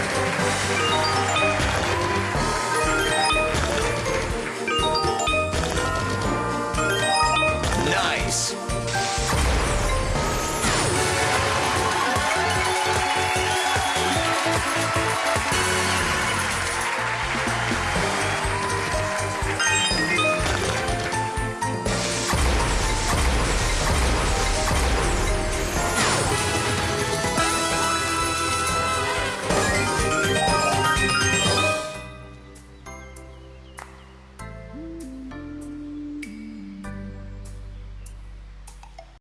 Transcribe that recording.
どうも。